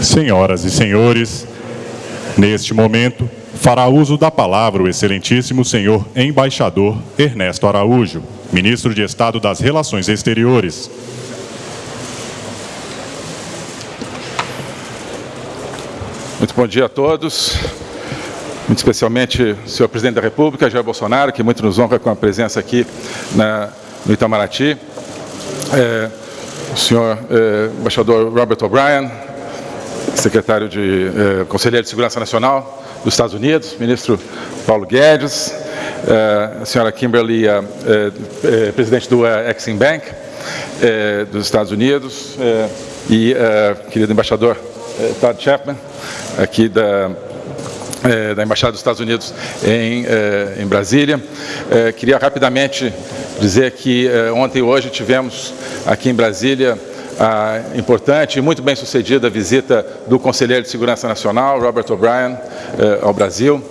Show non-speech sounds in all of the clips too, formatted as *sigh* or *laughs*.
Senhoras e senhores, neste momento, fará uso da palavra o excelentíssimo senhor embaixador Ernesto Araújo, ministro de Estado das Relações Exteriores. Muito bom dia a todos, muito especialmente o senhor presidente da República, Jair Bolsonaro, que muito nos honra com a presença aqui na, no Itamaraty, é, o senhor é, embaixador Robert O'Brien, secretário de é, Conselheiro de Segurança Nacional dos Estados Unidos, ministro Paulo Guedes, é, a senhora Kimberly, é, é, presidente do Exim Bank dos Estados Unidos, e querido embaixador Todd Chapman, aqui da, da Embaixada dos Estados Unidos em, em Brasília. Queria rapidamente dizer que ontem e hoje tivemos aqui em Brasília a importante e muito bem sucedida visita do Conselheiro de Segurança Nacional, Robert O'Brien, ao Brasil.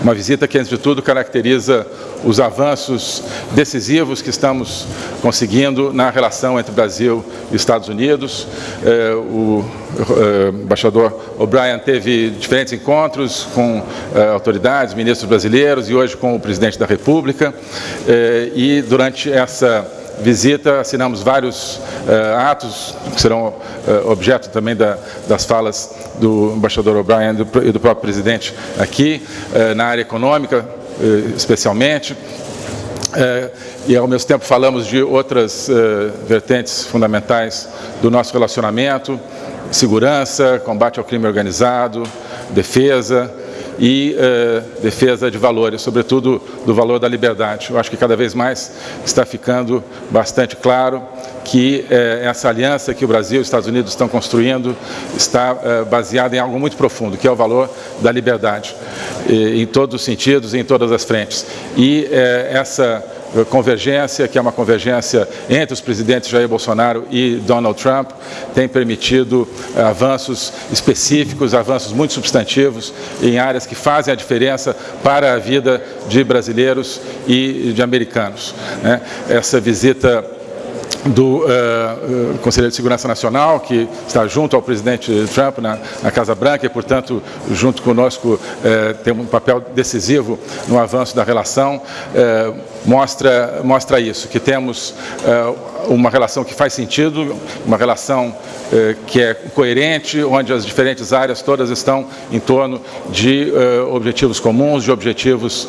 Uma visita que, antes de tudo, caracteriza os avanços decisivos que estamos conseguindo na relação entre Brasil e Estados Unidos. É, o é, embaixador O'Brien teve diferentes encontros com autoridades, ministros brasileiros e hoje com o presidente da República. E durante essa visita, assinamos vários uh, atos que serão uh, objeto também da, das falas do embaixador O'Brien e do próprio presidente aqui, uh, na área econômica, especialmente. e, ao mesmo tempo, falamos de outras vertentes fundamentais do nosso relacionamento, segurança, combate ao crime organizado, defesa, e eh, defesa de valores, sobretudo do valor da liberdade. Eu acho que cada vez mais está ficando bastante claro que eh, essa aliança que o Brasil e os Estados Unidos estão construindo está eh, baseada em algo muito profundo, que é o valor da liberdade, em todos os sentidos em todas as frentes. E essa convergência, que é uma convergência entre os presidentes Jair Bolsonaro e Donald Trump, tem permitido eh, avanços específicos, avanços muito substantivos em áreas que fazem a diferença para a vida de brasileiros e de americanos. Né? Essa visita do uh, Conselheiro de Segurança Nacional, que está junto ao presidente Trump na, na Casa Branca e, portanto, junto conosco, uh, tem um papel decisivo no avanço da relação, uh, mostra, mostra isso, que temos uma relação que faz sentido, uma relação que é coerente, onde as diferentes áreas todas estão em torno de objetivos comuns, de objetivos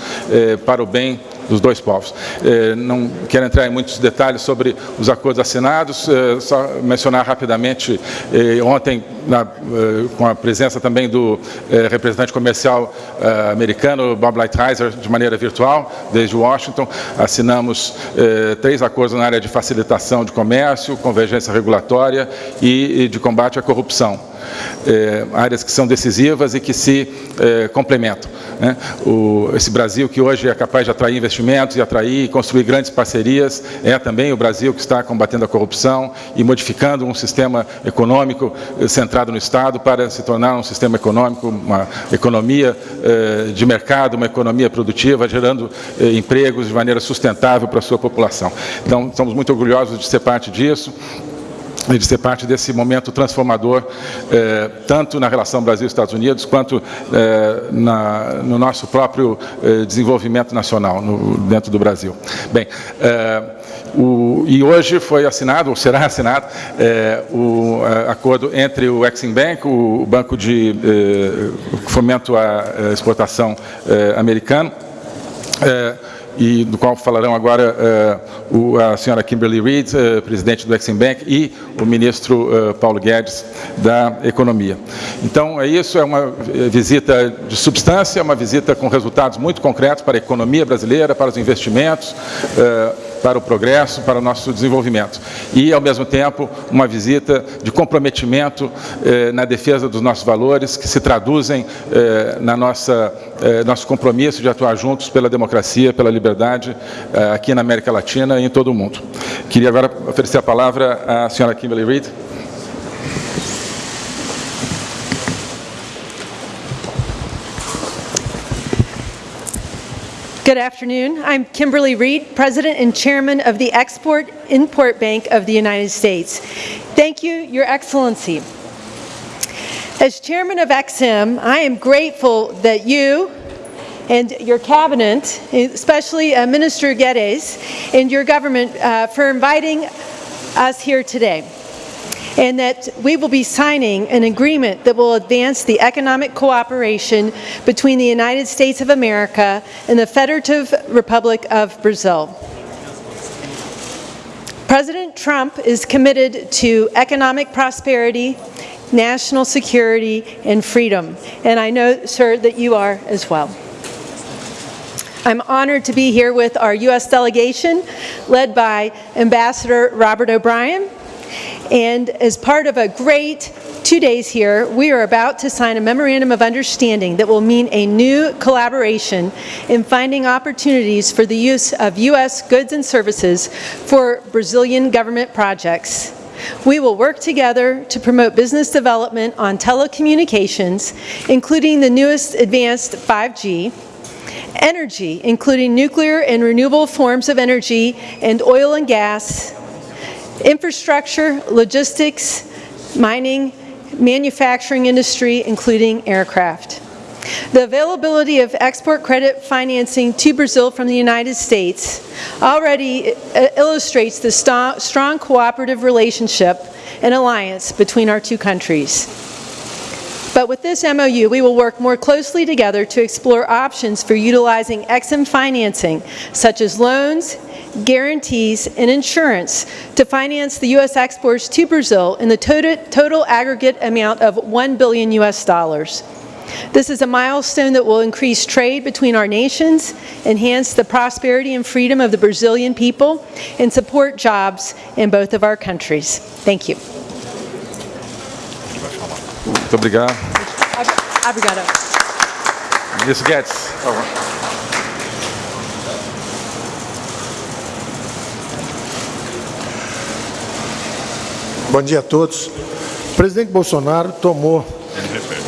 para o bem dos dois povos. Eh, não quero entrar em muitos detalhes sobre os acordos assinados, eh, só mencionar rapidamente, eh, ontem, na, com a presença também do representante comercial americano, Bob Lighthizer, de maneira virtual, desde Washington, assinamos três acordos na área de facilitação de comércio, convergência regulatória e de combate à corrupção é, áreas que são decisivas e que se é, complementam. Né? O, esse Brasil que hoje é capaz de atrair investimentos e atrair e construir grandes parcerias, é também o Brasil que está combatendo a corrupção e modificando um sistema econômico eh, centrado no Estado para se tornar um sistema econômico, uma economia eh, de mercado, uma economia produtiva, gerando eh, empregos de maneira sustentável para a sua população. Então, estamos muito orgulhosos de ser parte disso de ser parte desse momento transformador, eh, tanto na relação Brasil-Estados Unidos, quanto eh, na, no nosso próprio eh, desenvolvimento nacional no, dentro do Brasil. Bem, o, e hoje foi assinado, ou será *laughs* assinado, o acordo entre o Exim Bank, o, Banco de Fomento à Exportação americano, e do qual falarão agora uh, o, a senhora Kimberly Reid, uh, presidente do Exim Bank, e o ministro uh, Paulo Guedes da Economia. Então, é isso, é uma visita de substância, uma visita com resultados muito concretos para a economia brasileira, para os investimentos, para o progresso, para o nosso desenvolvimento. E, ao mesmo tempo, uma visita de comprometimento eh, na defesa dos nossos valores, que se traduzem eh, na nossa eh, nosso compromisso de atuar juntos pela democracia, pela liberdade, eh, aqui na América Latina e em todo o mundo. Queria agora oferecer a palavra à senhora Kimberly Reid. Good afternoon. I'm Kimberly Reed, President and Chairman of the Export-Import Bank of the United States. Thank you, Your Excellency. As chairman of EXIM, I am grateful that you and your cabinet, especially uh, Minister Geddes and your government, uh, for inviting us here today. And that we will be signing an agreement that will advance the economic cooperation between the United States of America and the Federative Republic of Brazil. President Trump is committed to economic prosperity, national security, and freedom. And I know, sir, that you are as well. I'm honored to be here with our U.S. delegation, led by Ambassador Robert O'Brien. And as part of a great two days here, we are about to sign a memorandum of understanding that will mean a new collaboration in finding opportunities for the use of U.S. goods and services for Brazilian government projects. We will work together to promote business development on telecommunications, including the newest advanced 5G, energy, including nuclear and renewable forms of energy and oil and gas, infrastructure, logistics, mining, manufacturing industry, including aircraft. The availability of export credit financing to Brazil from the United States already uh, illustrates the st strong cooperative relationship and alliance between our two countries. But with this MOU, we will work more closely together to explore options for utilizing EXIM financing, such as loans, guarantees, and insurance to finance the U.S. exports to Brazil in the total, total aggregate amount of 1 billion U.S. dollars. This is a milestone that will increase trade between our nations, enhance the prosperity and freedom of the Brazilian people, and support jobs in both of our countries. Thank you. Muito obrigado. Obrigado. Ms. Guedes, por favor. Bom dia a todos. O presidente Bolsonaro tomou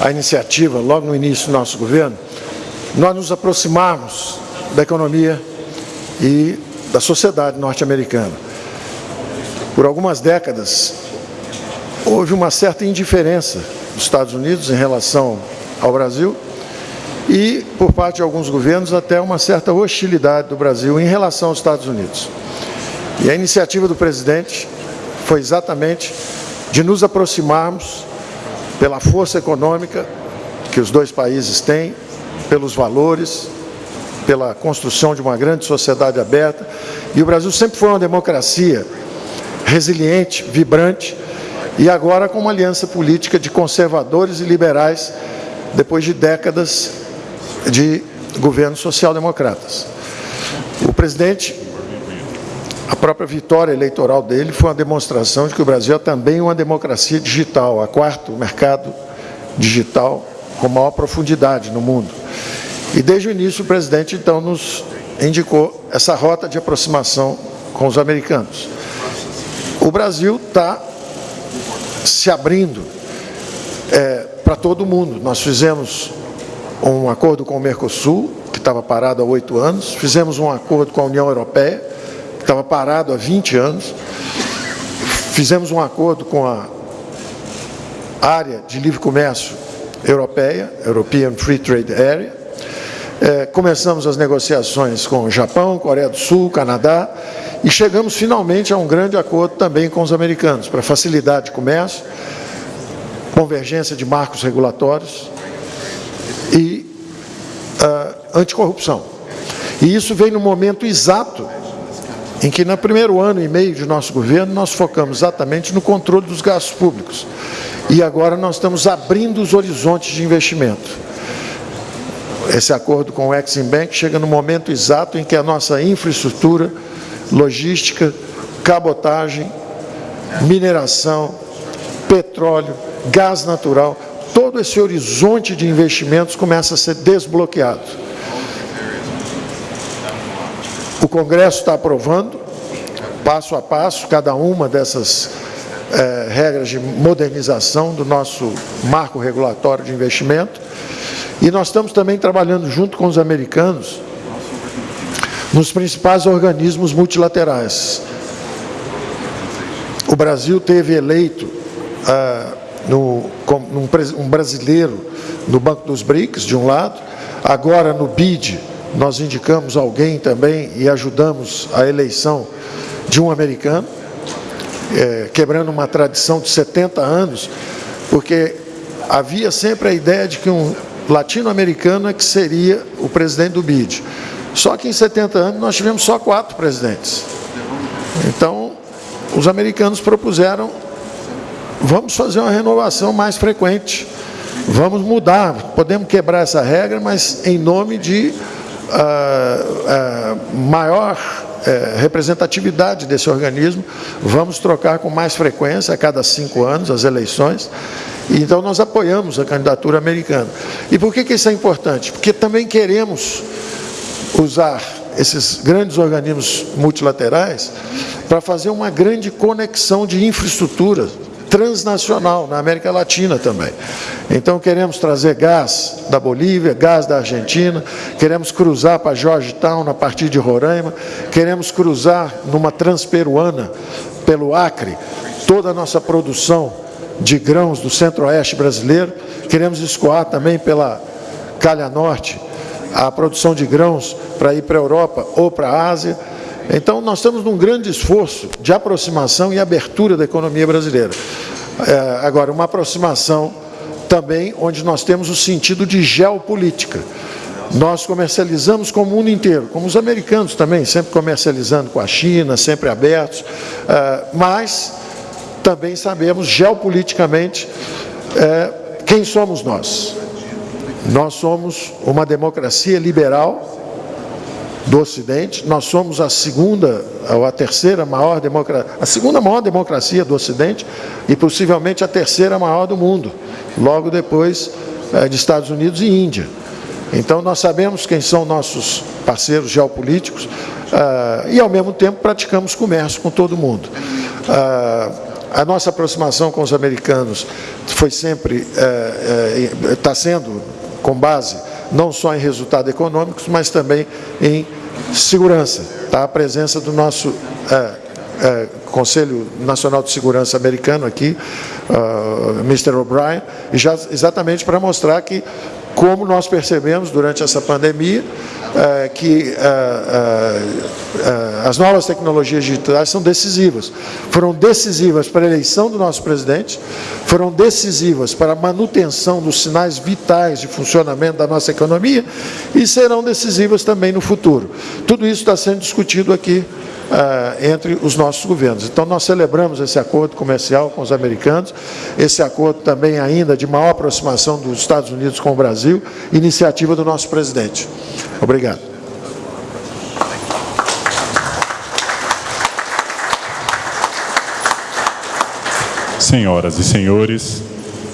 a iniciativa, logo no início do nosso governo, nós nos aproximarmos da economia e da sociedade norte-americana. Por algumas décadas, houve uma certa indiferença dos Estados Unidos em relação ao Brasil e, por parte de alguns governos, até uma certa hostilidade do Brasil em relação aos Estados Unidos. E a iniciativa do presidente foi exatamente de nos aproximarmos pela força econômica que os dois países têm, pelos valores, pela construção de uma grande sociedade aberta. E o Brasil sempre foi uma democracia resiliente, vibrante, e agora com uma aliança política de conservadores e liberais, depois de décadas de governos social-democratas. O presidente a própria vitória eleitoral dele foi uma demonstração de que o Brasil é também uma democracia digital, a quarto mercado digital com maior profundidade no mundo. E desde o início o presidente então nos indicou essa rota de aproximação com os americanos. O Brasil está se abrindo é, para todo mundo. Nós fizemos um acordo com o Mercosul, que estava parado há oito anos, fizemos um acordo com a União Europeia, estava parado há 20 anos. Fizemos um acordo com a área de livre comércio europeia, European Free Trade Area. É, começamos as negociações com o Japão, Coreia do Sul, Canadá e chegamos finalmente a um grande acordo também com os americanos para facilidade de comércio, convergência de marcos regulatórios e uh, anticorrupção. E isso vem no momento exato em que no primeiro ano e meio de nosso governo nós focamos exatamente no controle dos gastos públicos. E agora nós estamos abrindo os horizontes de investimento. Esse acordo com o Exim Bank chega no momento exato em que a nossa infraestrutura, logística, cabotagem, mineração, petróleo, gás natural, todo esse horizonte de investimentos começa a ser desbloqueado. O Congresso está aprovando, passo a passo, cada uma dessas é, regras de modernização do nosso marco regulatório de investimento. E nós estamos também trabalhando junto com os americanos nos principais organismos multilaterais. O Brasil teve eleito ah, no um brasileiro no Banco dos BRICS, de um lado, agora no BID nós indicamos alguém também e ajudamos a eleição de um americano, é, quebrando uma tradição de 70 anos, porque havia sempre a ideia de que um latino-americano é que seria o presidente do BID. Só que em 70 anos nós tivemos só quatro presidentes. Então, os americanos propuseram, vamos fazer uma renovação mais frequente, vamos mudar, podemos quebrar essa regra, mas em nome de uh, uh, maior uh, representatividade desse organismo, vamos trocar com mais frequência, a cada cinco anos, as eleições, então nós apoiamos a candidatura americana. E por que, que isso é importante? Porque também queremos usar esses grandes organismos multilaterais para fazer uma grande conexão de infraestrutura transnacional na América Latina também. Então queremos trazer gás da Bolívia, gás da Argentina, queremos cruzar para Georgetown a partir de Roraima, queremos cruzar numa transperuana pelo Acre toda a nossa produção de grãos do centro-oeste brasileiro, queremos escoar também pela Calha Norte a produção de grãos para ir para a Europa ou para a Ásia. Então, nós estamos num grande esforço de aproximação e abertura da economia brasileira. É, agora, uma aproximação também onde nós temos o sentido de geopolítica. Nós comercializamos com o mundo inteiro, como os americanos também, sempre comercializando com a China, sempre abertos, é, mas também sabemos geopoliticamente é, quem somos nós. Nós somos uma democracia liberal do Ocidente, nós somos a segunda ou a terceira maior democracia, a segunda maior democracia do Ocidente e possivelmente a terceira maior do mundo, logo depois é, de Estados Unidos e Índia. Então nós sabemos quem são nossos parceiros geopolíticos uh, e ao mesmo tempo praticamos comércio com todo mundo. Uh, a nossa aproximação com os americanos foi sempre, está uh, sendo com base não só em resultados econômicos, mas também em segurança. Tá? A presença do nosso é, é, Conselho Nacional de Segurança americano aqui, uh, Mr. O'Brien, exatamente para mostrar que como nós percebemos durante essa pandemia, é, que é, é, as novas tecnologias digitais são decisivas. Foram decisivas para a eleição do nosso presidente, foram decisivas para a manutenção dos sinais vitais de funcionamento da nossa economia e serão decisivas também no futuro. Tudo isso está sendo discutido aqui uh, entre os nossos governos. Então, nós celebramos esse acordo comercial com os americanos, esse acordo também ainda de maior aproximação dos Estados Unidos com o Brasil, iniciativa do nosso presidente. Obrigado. Senhoras e senhores,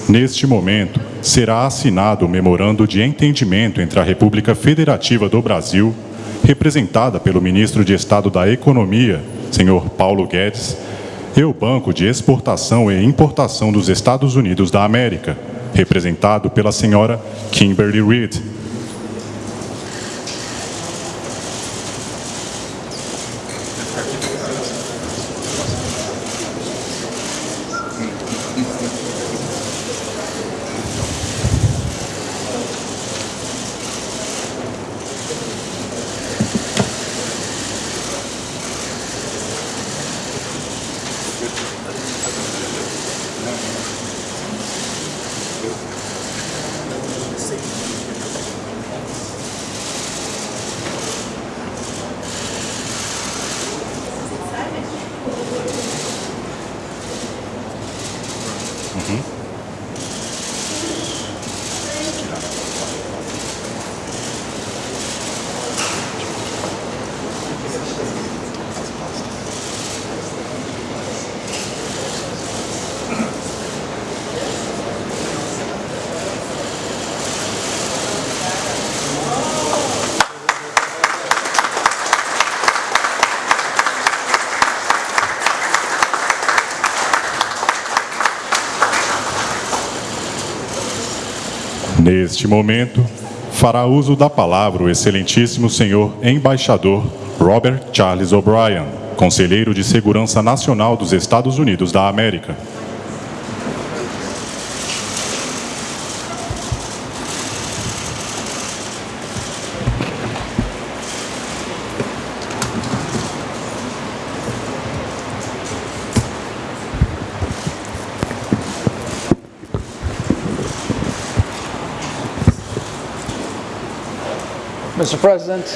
neste momento será assinado o memorando de entendimento entre a República Federativa do Brasil representada pelo ministro de Estado da Economia, senhor Paulo Guedes, e o Banco de Exportação e Importação dos Estados Unidos da América, representado pela senhora Kimberly Reid. Neste momento, fará uso da palavra o excelentíssimo senhor embaixador Robert Charles O'Brien, conselheiro de Segurança Nacional dos Estados Unidos da América. Mr. President,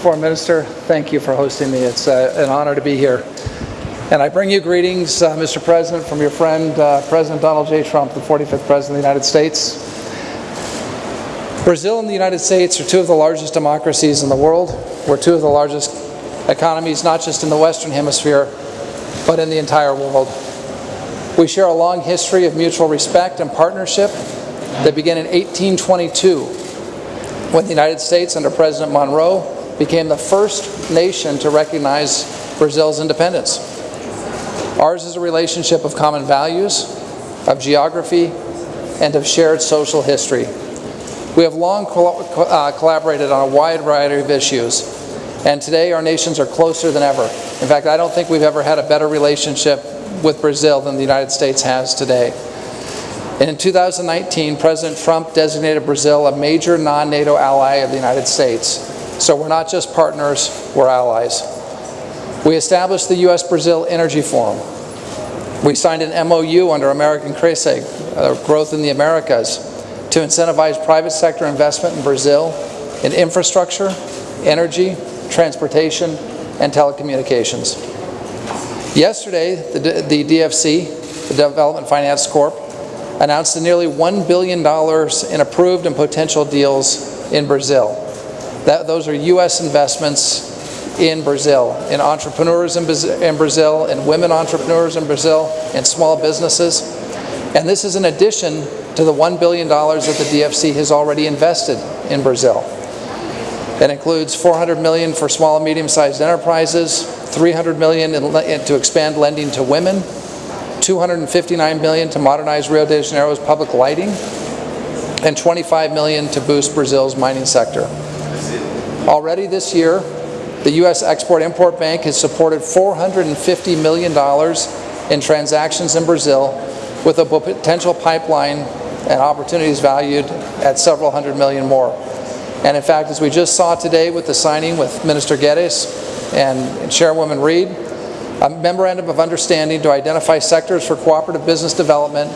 Foreign Minister, thank you for hosting me. It's uh, an honor to be here. And I bring you greetings, uh, Mr. President, from your friend, uh, President Donald J. Trump, the 45th President of the United States. Brazil and the United States are two of the largest democracies in the world. We're two of the largest economies, not just in the Western Hemisphere, but in the entire world. We share a long history of mutual respect and partnership that began in 1822 when the United States under President Monroe became the first nation to recognize Brazil's independence. Ours is a relationship of common values, of geography, and of shared social history. We have long uh, collaborated on a wide variety of issues, and today our nations are closer than ever. In fact, I don't think we've ever had a better relationship with Brazil than the United States has today. And in 2019, President Trump designated Brazil a major non-NATO ally of the United States. So we're not just partners, we're allies. We established the U.S.-Brazil Energy Forum. We signed an MOU under American CRESE, uh, Growth in the Americas, to incentivize private sector investment in Brazil in infrastructure, energy, transportation, and telecommunications. Yesterday, the, the DFC, the Development Finance Corp, announced nearly $1 billion in approved and potential deals in Brazil. That, those are U.S. investments in Brazil, in entrepreneurs in, in Brazil, in women entrepreneurs in Brazil, in small businesses. And this is in addition to the $1 billion that the DFC has already invested in Brazil. That includes 400 million for small and medium-sized enterprises, 300 million in, in, to expand lending to women, 259 million to modernize Rio de Janeiro's public lighting, and 25 million to boost Brazil's mining sector. Already this year, the U.S. Export-Import Bank has supported $450 million in transactions in Brazil with a potential pipeline and opportunities valued at several hundred million more. And in fact, as we just saw today with the signing with Minister Guedes and Chairwoman Reid, a memorandum of understanding to identify sectors for cooperative business development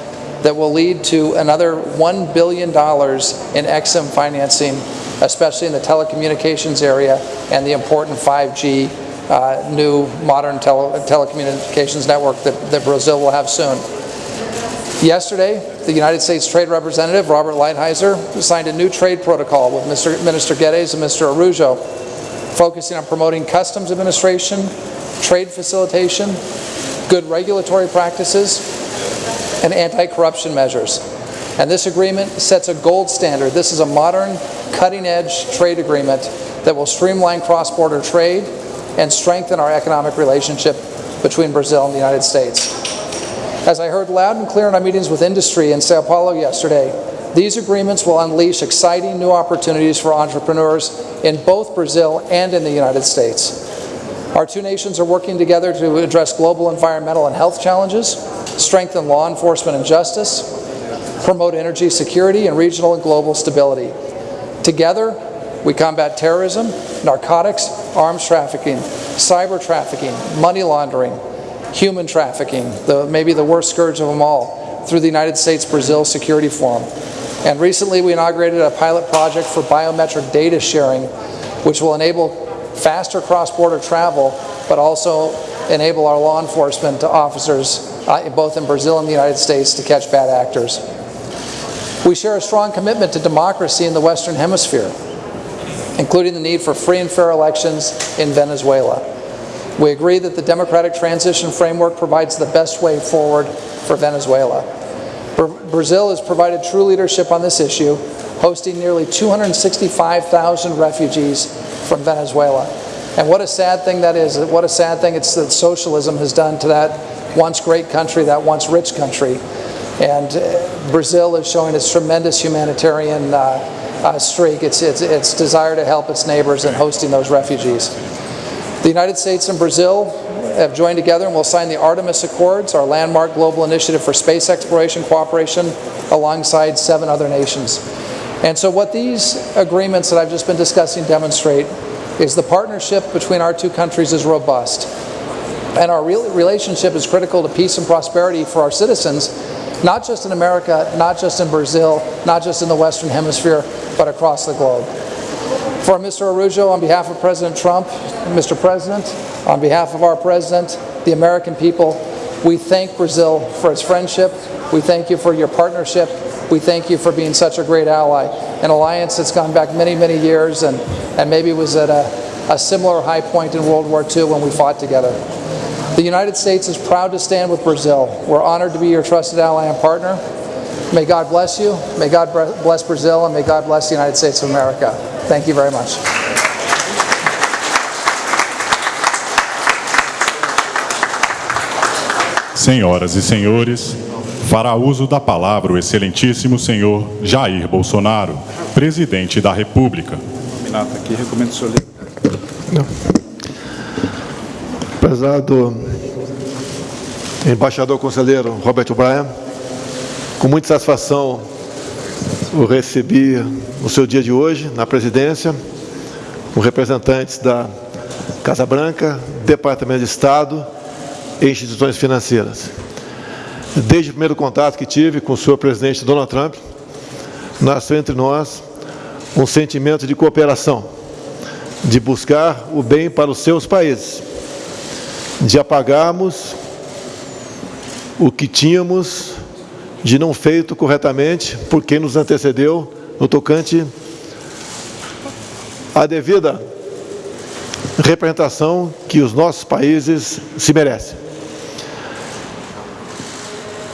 that will lead to another $1 billion in EXIM financing, especially in the telecommunications area and the important 5G uh, new modern tele telecommunications network that, that Brazil will have soon. Yesterday, the United States Trade Representative, Robert Lighthizer, signed a new trade protocol with Mr. Minister Guedes and Mr. Arujo focusing on promoting customs administration, trade facilitation, good regulatory practices, and anti-corruption measures. And this agreement sets a gold standard. This is a modern, cutting-edge trade agreement that will streamline cross-border trade and strengthen our economic relationship between Brazil and the United States. As I heard loud and clear in our meetings with industry in Sao Paulo yesterday, these agreements will unleash exciting new opportunities for entrepreneurs in both Brazil and in the United States. Our two nations are working together to address global environmental and health challenges, strengthen law enforcement and justice, promote energy security and regional and global stability. Together, we combat terrorism, narcotics, arms trafficking, cyber trafficking, money laundering, human trafficking, the, maybe the worst scourge of them all, through the United States-Brazil Security Forum. And recently we inaugurated a pilot project for biometric data sharing, which will enable faster cross-border travel, but also enable our law enforcement officers, uh, both in Brazil and the United States, to catch bad actors. We share a strong commitment to democracy in the Western Hemisphere, including the need for free and fair elections in Venezuela. We agree that the democratic transition framework provides the best way forward for Venezuela. Brazil has provided true leadership on this issue, hosting nearly 265,000 refugees from Venezuela. And what a sad thing that is. What a sad thing it's that socialism has done to that once great country, that once rich country. And uh, Brazil is showing its tremendous humanitarian uh, uh, streak, its, its, its desire to help its neighbors in hosting those refugees. The United States and Brazil have joined together and will sign the Artemis Accords, our landmark global initiative for space exploration cooperation, alongside seven other nations. And so what these agreements that I've just been discussing demonstrate is the partnership between our two countries is robust. And our relationship is critical to peace and prosperity for our citizens, not just in America, not just in Brazil, not just in the Western Hemisphere, but across the globe. For Mr. Arujo, on behalf of President Trump, Mr. President, on behalf of our President, the American people, we thank Brazil for its friendship. We thank you for your partnership. We thank you for being such a great ally. An alliance that's gone back many, many years and, and maybe was at a, a similar high point in World War II when we fought together. The United States is proud to stand with Brazil. We're honored to be your trusted ally and partner. May God bless you. May God bless Brazil, and may God bless the United States of America. Thank you very much. Senhoras e senhores, fará uso da palavra o excelentíssimo senhor Jair Bolsonaro, presidente da República. Nominata aqui, recomendo o senhor ler. Prezado embaixador conselheiro Roberto Braia, com muita satisfação o recebi no seu dia de hoje na presidência, com representantes da Casa Branca, Departamento de Estado e instituições financeiras. Desde o primeiro contato que tive com o senhor presidente Donald Trump, nasceu entre nós um sentimento de cooperação, de buscar o bem para os seus países, de apagarmos o que tínhamos de não feito corretamente por quem nos antecedeu no tocante à devida representação que os nossos países se merecem.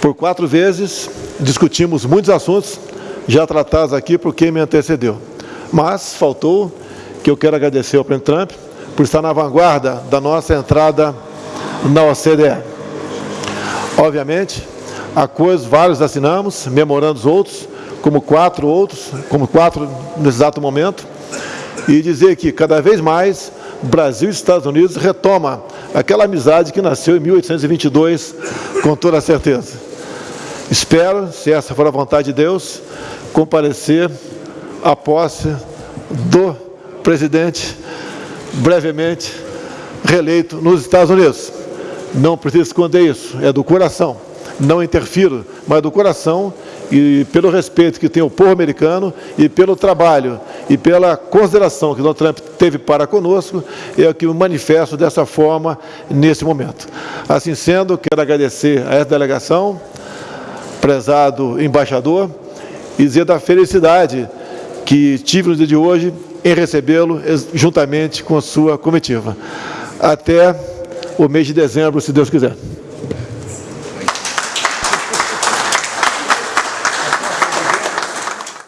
Por quatro vezes discutimos muitos assuntos já tratados aqui por quem me antecedeu. Mas faltou que eu quero agradecer ao presidente Trump por estar na vanguarda da nossa entrada na OCDE. Obviamente, acordos vários assinamos, memorandos outros, como quatro outros, como quatro nesse exato momento, e dizer que cada vez mais Brasil e Estados Unidos retoma aquela amizade que nasceu em 1822, com toda certeza. Espero, se essa for a vontade de Deus, comparecer à posse do presidente brevemente reeleito nos Estados Unidos. Não preciso esconder isso, é do coração. Não interfiro, mas do coração e pelo respeito que tem o povo americano e pelo trabalho e pela consideração que Donald Trump teve para conosco, é o que me manifesto dessa forma nesse momento. Assim sendo, quero agradecer a essa delegação, prezado embaixador, e dizer da felicidade que tive no dia de hoje em recebê-lo juntamente com a sua comitiva. Até o mês de dezembro, se Deus quiser.